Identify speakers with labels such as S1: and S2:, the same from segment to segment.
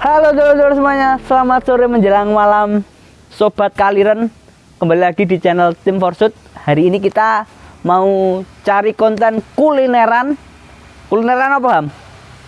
S1: Halo dulur-dulur semuanya, selamat sore menjelang malam Sobat Kaliren Kembali lagi di channel Tim Forsut Hari ini kita mau cari konten kulineran Kulineran apa Ham?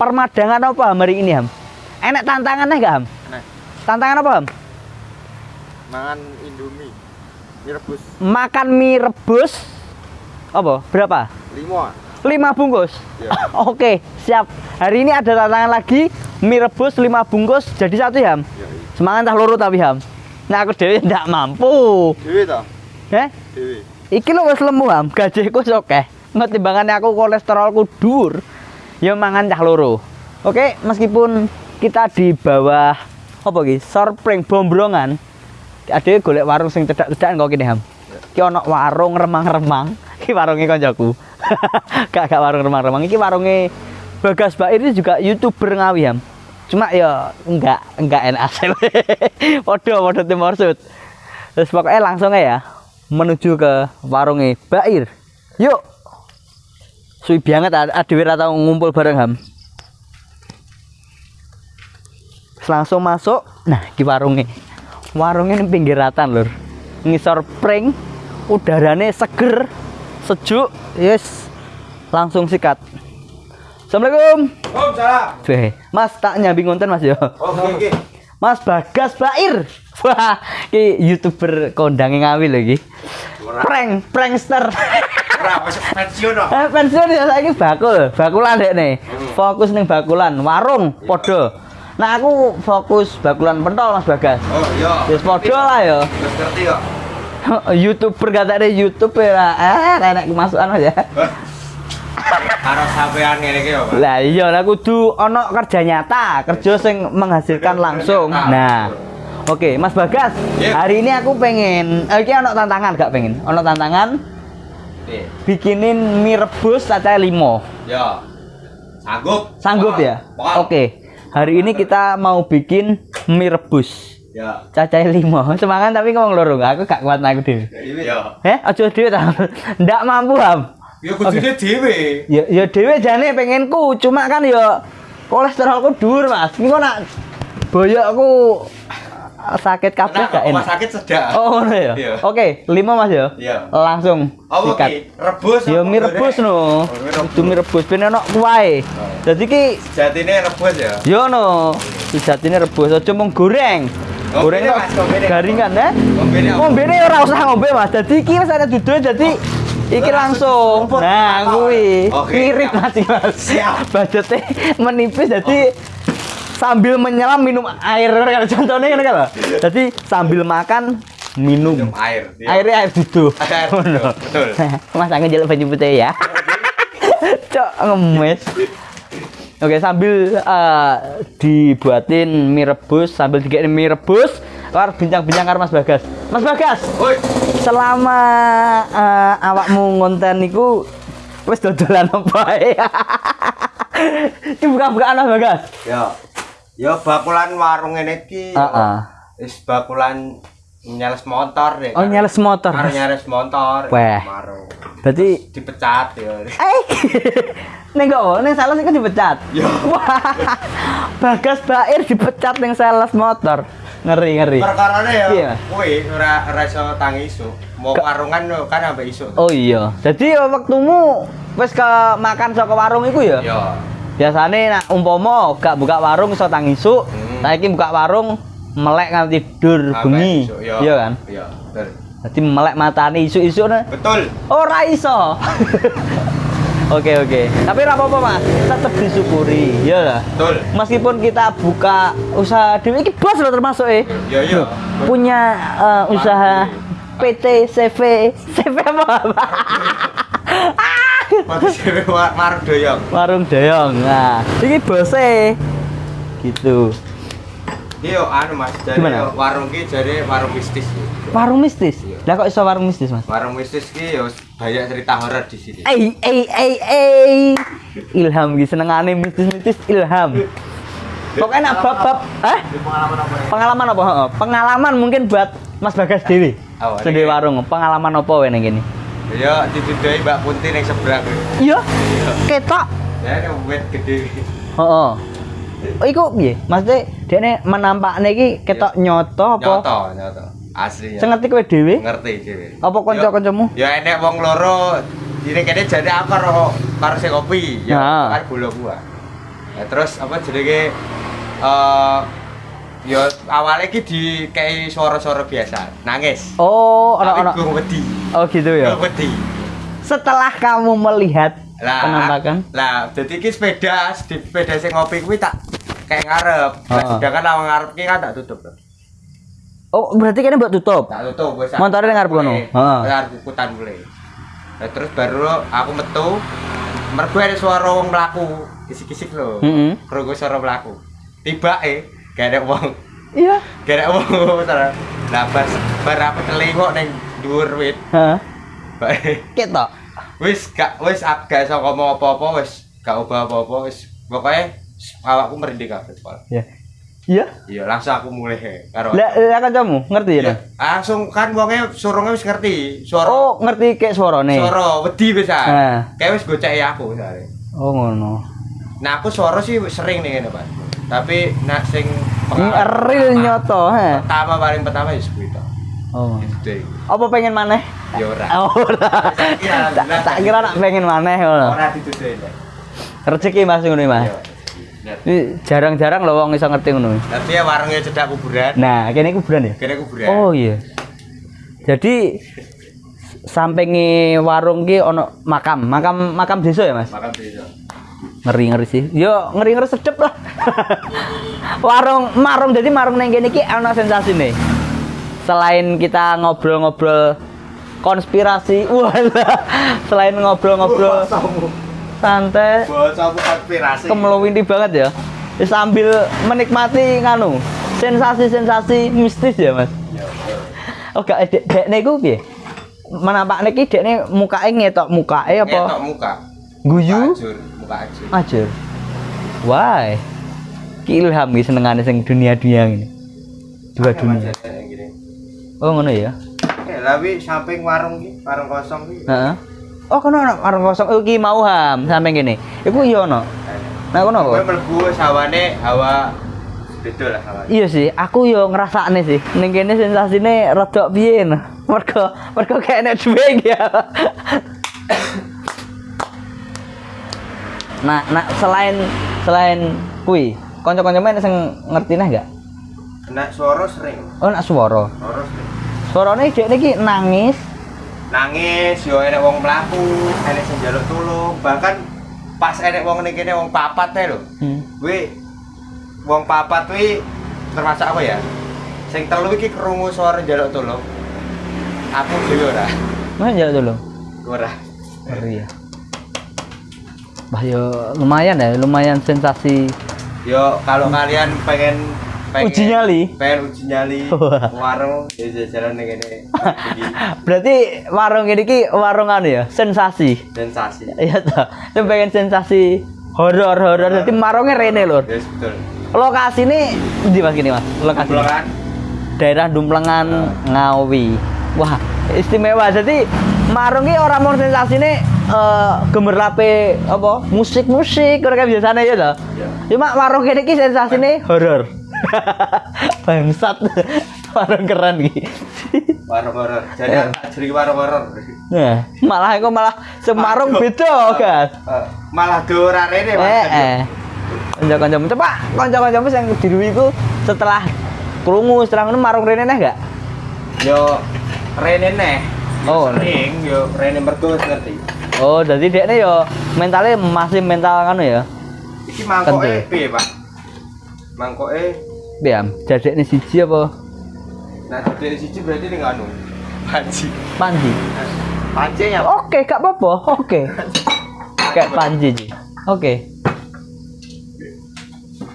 S1: Permadangan apa Ham hari ini Ham? Enak tantangannya gak Ham?
S2: Nah,
S1: Tantangan apa Ham?
S2: mangan Indomie. Mie rebus
S1: Makan mie rebus Apa? Berapa?
S2: 5.
S1: 5 bungkus
S2: Ya.
S1: Oke siap Hari ini ada tantangan lagi Mie rebus 5 bungkus jadi satu ya Ham?
S2: Ya.
S1: Semangat tak loro tapi Ham Nah aku dewe ndak mampu
S2: Dewi ta?
S1: Eh?
S2: Dewi.
S1: Iki lho wis lemu Ham Gajiku oke Timbangannya aku kolesterolku dur Ya mangan cah loro Oke meskipun kita di bawah Apa iki? Sorpring bombrongan Ada golek warung sing cedak-cedakan kok kene Ham Ki ono warung remang-remang Ki warunge koncoku Gak gak warung remang-remang. Iki warunge Bagas Bair ini juga youtuber ngawi Ham. Cuma ya enggak enggak enak. Hasil Podo podo timur sud Terus pokoknya langsung ya Menuju ke warungnya Bair. Yuk. Suwi banget adewe ra tau ngumpul bareng Ham. Langsung masuk. Nah di warungnya. Warungnya ini pinggiratan lur. Ngisor pring udaranya seger sejuk yes langsung sikat Assalamualaikum
S2: Oh.
S1: Weh, Mas tak nyambi konten Mas yo.
S2: Oke, oke.
S1: Mas Bagas Bair. Wah, ki YouTuber kondangnya ngawi lagi. Prank, prankster.
S2: Pensiun.
S1: Eh, pensiun ya saiki bakul, bakulan dek nih. Fokus ning bakulan, warung podo. Nah aku fokus bakulan pentol Mas Bagas.
S2: Oh, iya.
S1: Wis podo lah
S2: ngerti kok.
S1: YouTuber kata ada YouTube ya. Eh, enak kemasukan Mas ya.
S2: Karo sampean ngene iki. Pak.
S1: Lah iya lah kudu ono kerja nyata, kerja sing menghasilkan langsung. Nah. Oke, Mas Bagas.
S2: Iya.
S1: Hari ini aku pengen eh, iki ono tantangan gak pengen? Ono tantangan
S2: Nih,
S1: bikinin mie rebus limo.
S2: ya. Sanggup?
S1: Sanggup ya? Oke. Hari ini kita mau bikin mie rebus
S2: Ya.
S1: cacahe limo. Semangat tapi ngomong loro, aku gak kuat aku dhewe.
S2: Ya.
S1: Eh, aja dhewe ta. Ndak mampu, Ham.
S2: Ya kudune dhewe.
S1: Ya ya dhewe jane pengenku, cuma kan ya kolesterolku dhuwur, Mas. Kok nak boyokku sakit kabeh
S2: Nah,
S1: gak enak.
S2: sakit sedak.
S1: Oh, ngono ya.
S2: Iya.
S1: Oke, lima Mas ya.
S2: Iya.
S1: Langsung
S2: Oh,
S1: sikat.
S2: oke. Rebus.
S1: Ya mie rebus
S2: goreng?
S1: no.
S2: Oh, mie rebus.
S1: Itu rebus ben ono kuwae. Dadi ki
S2: Jatine rebus ya.
S1: yo no. Sejatine rebus aja mung goreng. Goreng kok
S2: Mas, ngombene.
S1: garingan ya.
S2: Apa?
S1: Ngombene ora usah ngombe Mas. Dadi iki wis ada duduk dadi iki langsung. Nah, kuwi
S2: Oke,
S1: mirip
S2: siap.
S1: Mas. Budgetnya menipis jadi sambil menyelam minum air contohnya kan kalau. Jadi sambil makan minum.
S2: Minum air. Iya.
S1: Airnya air duduk.
S2: Air betul.
S1: Mas angin jalan baju putih ya. Cok ngemes. Oke sambil eh, dibuatin mie rebus sambil dikirim mie rebus keluar bincang-bincang karo Mas Bagas. Mas Bagas,
S2: Woi.
S1: selama eh, awakmu ngonten niku wis dodolan apa ae? Iki buka-bukaan Mas Bagas.
S2: Ya. Ya bakulan warung ngene iki.
S1: Heeh.
S2: Wis bakulan nyales motor deh.
S1: Oh nyales motor.
S2: Karo nyales motor. Marung.
S1: Berarti
S2: Dipecat ya.
S1: Eh, neng kok, neng sales itu dipecat.
S2: Ya.
S1: Wah, Bagas Bair dipecat neng sales motor. Ngeri ngeri.
S2: Perkarane ya.
S1: Iya.
S2: Kuwi ora ora iso tangi isu. Mau warungan lho, kan sampai isu.
S1: Oh iya. Jadi waktumu wis ke makan saka warung iku ya?
S2: Ya.
S1: Biasanya nak umpama gak buka warung iso tangi isuk,
S2: Hmm.
S1: saiki buka warung melek nganti tidur bengi.
S2: isu, ya.
S1: Iya kan?
S2: Iya, betul.
S1: Jadi melek matane isuk-isuk ne.
S2: Betul.
S1: Ora iso. Oke oke. Tapi apa-apa Mas, tetep disyukuri. Iya lah.
S2: Betul.
S1: Meskipun kita buka usaha dewe iki bos loh termasuk eh.
S2: Ya iya.
S1: Punya eh, usaha PT CV CV apa?
S2: Mati war- warung doyong.
S1: Warung Dayong. Nah, iki bose. Gitu.
S2: Iya, anu Mas, jadi
S1: Gimana?
S2: warung ki jadi warung mistis.
S1: Warung mistis. Lah kok iso warung mistis, Mas?
S2: Warung mistis ki ya banyak cerita horor di sini.
S1: Eh eh eh eh. Ilham iki senengane mistis-mistis ilham. Pokoknya nak bab-bab, eh?
S2: Pengalaman apa ya?
S1: Pengalaman apa? Heeh, Pengalaman mungkin buat Mas Bagas Dewi.
S2: Oh,
S1: Sendiri
S2: ini.
S1: warung. Pengalaman apa wae ning kene?
S2: Ya ditudai Mbak Punti yang seberang.
S1: Iya. Ketok.
S2: Ya ini wet gede.
S1: Heeh. Oh, iku piye? Maksudnya dekne menampakne iki ketok nyoto apa?
S2: Nyoto, nyoto. Asli.
S1: Sing ngerti kowe dhewe?
S2: ngerti dhewe.
S1: Apa kanca-kancamu?
S2: Ya enek wong loro ini kene jane aku karo karo sing kopi, ya
S1: Nah.
S2: karo gula gua. Ya terus apa jenenge eh ya awalnya ki dikei suara-suara biasa, nangis.
S1: Oh,
S2: Tapi wedi.
S1: Oh, gitu ya.
S2: Gua wedi.
S1: Setelah kamu melihat
S2: Lah,
S1: penampakan
S2: lah jadi ki sepeda, sepeda sing ngopi kuwi tak kayak ngarep. Nah,
S1: Heeh.
S2: sedangkan lawang ngarep ki kan tak tutup.
S1: Oh, berarti kene mbok tutup.
S2: Tak tutup wis.
S1: Montore nang ngarep kono? Heeh.
S2: Ngarep kukutan mulai. Nah, terus baru aku metu mergo ada suara wong mlaku, kisik-kisik lho.
S1: Heeh.
S2: Krungu suara mlaku. Tiba eh gak ada wong,
S1: Iya.
S2: gak ada wong. Lah pas bar aku telingok ning dhuwur wit.
S1: Heeh. Ketok.
S2: Wis gak wis ak- gak iso ngomong apa-apa wis gak ubah apa-apa wis pokoke awakku merinding kabeh sekolah.
S1: Ya. Iya.
S2: Iya, langsung aku mulai karo.
S1: Lah, lah kancamu ngerti ya?
S2: Iya,
S1: Nah?
S2: langsung kan wonge surunge wis ngerti. Suara
S1: Oh, ngerti kayak suarane.
S2: suara wedi wis
S1: Nah.
S2: ah. Kayak wis goceki aku sare.
S1: Oh, ngono.
S2: Nah, aku suara sih sering nih ngene, Pak. Tapi nak sing
S1: real nyoto, he.
S2: Pertama paling pertama ya to.
S1: Oh. Apa pengen maneh?
S2: Ya ora.
S1: Oh, ora.
S2: Tak kira,
S1: Tak kira nak pengen maneh ngono.
S2: Ora dituduh ya.
S1: Rezeki Mas ngono iki, Mas.
S2: Iya.
S1: Ini jarang-jarang loh wong iso ngerti ngono.
S2: Tapi ya warungnya cedak kuburan.
S1: Nah, kene kuburan ya?
S2: Kene kuburan.
S1: Oh iya. Jadi sampingi warung ki ono makam, makam makam desa ya, Mas?
S2: Makan desa.
S1: Ngeri-ngeri sih. Yo, ngeri-ngeri sedep lah. warung marung jadi marung neng kene ki ono sensasine. Selain kita ngobrol-ngobrol konspirasi, walah. Selain ngobrol-ngobrol santai,
S2: Basa konspirasi.
S1: kemeluwinti banget ya. Sambil menikmati nganu, sensasi-sensasi mistis ya, Mas.
S2: Ya.
S1: Oh gak dek dek niku piye? Menampakne ki dekne mukake ngetok mukake apa?
S2: Ngetok muka.
S1: Guyu?
S2: Muka ajur, muka ajur.
S1: Ajur. Why? Ki ilham ki senengane sing dunia-dunia ngene. Dua dunia. Oh ngono ya.
S2: Eh, lawi samping warung ki, warung kosong ki.
S1: Heeh. Oh kono ana warung kosong oh, ki mau ham sampe kene. Iku iya ono. Nah kono
S2: Kowe
S1: apa?
S2: mlebu sawane hawa beda lah hawa.
S1: Iya sih, aku yo ngrasakne sih. Ning kene sensasine rada piye nah. Mergo mergo kayak enek duwe iki ya. Nah, nah selain selain kui, kanca-kancamu enek sing ngertine enggak?
S2: Nek suara sering.
S1: Oh, nak swara.
S2: Suara sering.
S1: Suarane dekne iki nangis.
S2: Nangis yo enek wong mlaku, enek sing njaluk tulung, bahkan pas enek wong ning kene wong papat ae lho.
S1: Hmm.
S2: Kuwi wong papat kuwi termasuk apa ya? Sing telu iki krungu suara njaluk tulung. Aku dhewe ora.
S1: Mana jalan dulu?
S2: Ora.
S1: Ngeri ya. Bah yo lumayan ya, lumayan sensasi.
S2: Yo kalau kalian pengen pengen
S1: Uji nyali?
S2: pengen uji nyali warung ya jalan kene iki
S1: Berarti warung ini ki warung anu ya, sensasi.
S2: sensasi.
S1: Iya toh. Yang pengen sensasi horor-horor. Jadi marungnya rene lur.
S2: Yes, betul.
S1: Lokasi ini di mas gini mas. Lokasi
S2: Pulangan
S1: daerah Dumplengan Ngawi. Wah istimewa. Jadi marung ki orang mau sensasi ini eh gemerlape apa musik musik kayak biasanya ya toh.
S2: Iya.
S1: Cuma warung ini ki sensasi ini horor. Bangsat. warung keren ki.
S2: warung horor. Jadi
S1: Ya.
S2: jadi warung horor.
S1: Nah, malah aku malah semarung beda kan.
S2: Eh, malah dora rene.
S1: Eh, eh. Kanca-kancamu coba kanca-kancamu sing diruwi iku setelah krungu setelah ngono marung rene neh gak?
S2: Yo rene neh.
S1: Oh,
S2: sering yo rene mergo ngerti.
S1: Oh, jadi dekne yo mentalnya masih mental kan ya.
S2: Iki mangkoke
S1: Kental.
S2: piye, Pak? Mangkoke
S1: Biam, jadekne siji apa
S2: nah dari siji berarti ning anu. Panci.
S1: panji?
S2: Pancinya
S1: Oke, gak apa-apa. Oke. Kayak panji Ji. Oke.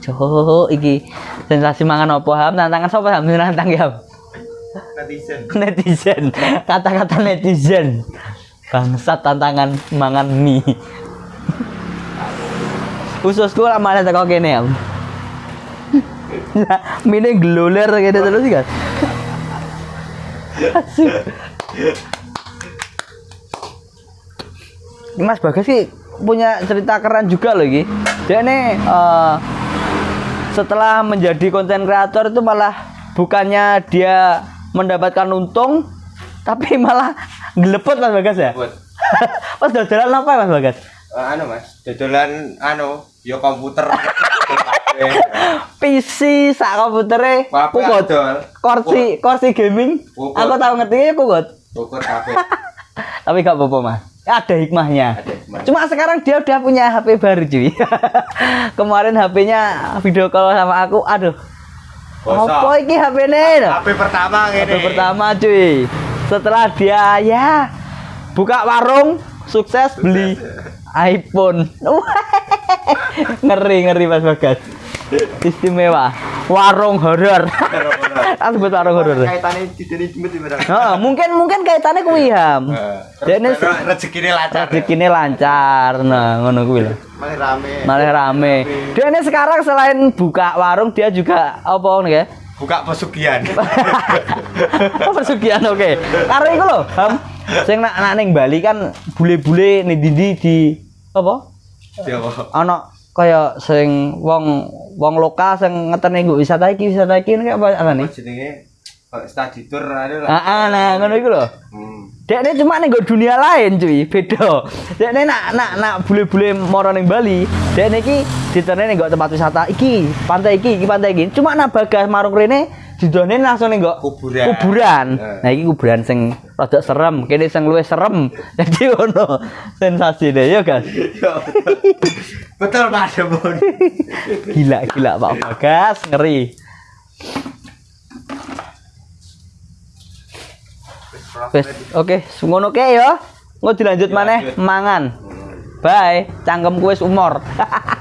S1: Cok, iki sensasi mangan apa ham? Tantangan sapa ham? Nantang ya.
S2: Netizen.
S1: netizen kata-kata netizen bangsat tantangan mangan mie ususku lah malah teko kene ya mie ini geluler gitu terus kan Asyik. Mas Bagas sih punya cerita keren juga loh Gi. Dia ini eh, setelah menjadi konten kreator itu malah bukannya dia mendapatkan untung tapi malah gelepot Mas Bagas ya Mas dodolan apa Mas Bagas
S2: eh, anu Mas, dodolan anu, yo komputer.
S1: PC sak komputere. Kukut
S2: adol.
S1: kursi kursi gaming. Aku tahu ngerti ya kukut
S2: Ukur kabeh.
S1: tapi gak apa-apa mas. Ada hikmahnya.
S2: Ada hikmahnya.
S1: cuma sekarang dia udah punya HP baru cuy. Kemarin HP-nya video call sama aku aduh.
S2: Bosok.
S1: apa iki HP ini
S2: HP pertama
S1: HP
S2: ngene.
S1: pertama cuy. Setelah dia ya buka warung sukses beli iPhone. Ngeri ngeri mas bagas. Istimewa. Warung horor aku sebut warung horor
S2: jemput barang.
S1: Heeh, mungkin mungkin kaitannya kuwi ham. Dia ini
S2: rezekine lancar.
S1: rezekine lancar. Nah ngono kuwi lho.
S2: Malah rame.
S1: malah rame. Dia ini sekarang selain buka warung dia juga apa nih ya?
S2: Buka pesugihan.
S1: pesugihan oke. Karena itu loh ham sing nak nak ning Bali kan bule-bule nih di di apa
S2: Ya apa?
S1: ana kaya sing wong wong lokal sing ngeteni nggo wisata iki wisata iki kayak apa arane
S2: Apa jenenge? Study tour anu lah.
S1: ah nah ngono iku lho
S2: Hmm.
S1: Dek ini cuma nih dunia lain cuy, beda. Dek ini nak nak nak bule-bule moro ning Bali. Dek ini ki ditene nih tempat wisata iki, pantai iki, iki pantai iki. Cuma nak bagas marung rene didone langsung nih
S2: Kuburan.
S1: Kuburan.
S2: Eh.
S1: Nah iki kuburan sing rada serem, kene sing luwih serem. Jadi ono sensasi deh ya guys.
S2: Ya, Betul Pak Demon.
S1: Gila gila Pak Bagas ngeri. Wes, oke, ngono ke ya. Engko dilanjut maneh
S2: Dilanjut.
S1: mangan. Bye, cangkemku wis umur.